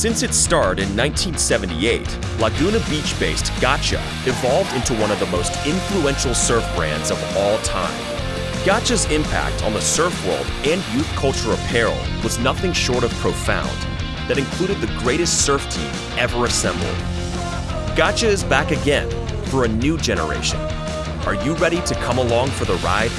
Since its start in 1978, Laguna Beach based Gotcha evolved into one of the most influential surf brands of all time. Gotcha's impact on the surf world and youth culture apparel was nothing short of profound, that included the greatest surf team ever assembled. Gotcha is back again for a new generation. Are you ready to come along for the ride?